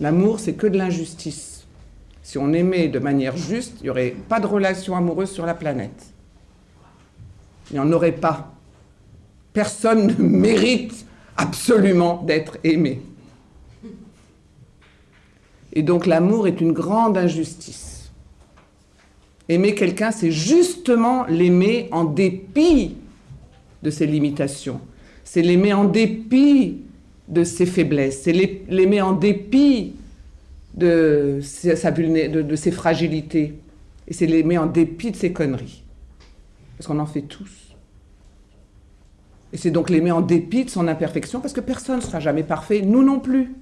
L'amour, c'est que de l'injustice. Si on aimait de manière juste, il n'y aurait pas de relation amoureuse sur la planète. Il n'y en aurait pas. Personne ne mérite absolument d'être aimé. Et donc l'amour est une grande injustice. Aimer quelqu'un, c'est justement l'aimer en dépit de ses limitations. C'est l'aimer en dépit de ses faiblesses. C'est l'aimer en dépit de, de ses fragilités. Et c'est l'aimer en dépit de ses conneries. Parce qu'on en fait tous. Et c'est donc l'aimer en dépit de son imperfection, parce que personne ne sera jamais parfait, nous non plus.